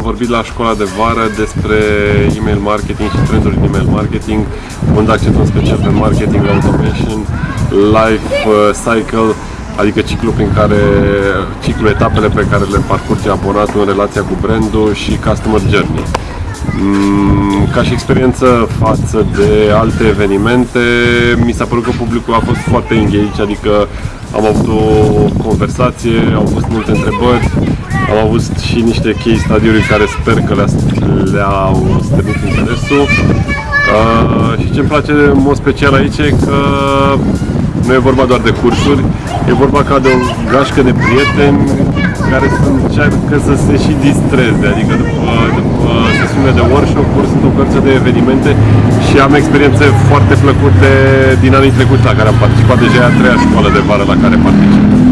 vorbit la școala de vară despre email marketing și trenduri în email marketing, unde accent în special pe marketing automation, life uh, cycle, adică ciclul prin care, ciclul etapele pe care le parcurge abonatul în relația cu brandul și customer journey. Mm, ca și experiență față de alte evenimente, mi s-a părut că publicul a fost foarte engaged, adică am avut o conversație, au fost multe întrebări, am avut și niște case study-uri care sper că le-au le stârnit interesul. Uh, și ce îmi place în mod special aici e că nu e vorba doar de cursuri, e vorba ca de o gașcă de prieteni care să încearcă să se și distreze, adică după, după sesiune de workshop-uri sunt o cărță de evenimente și am experiențe foarte plăcute din anii trecuți la care am participat, deja e a treia școală de vară la care particip.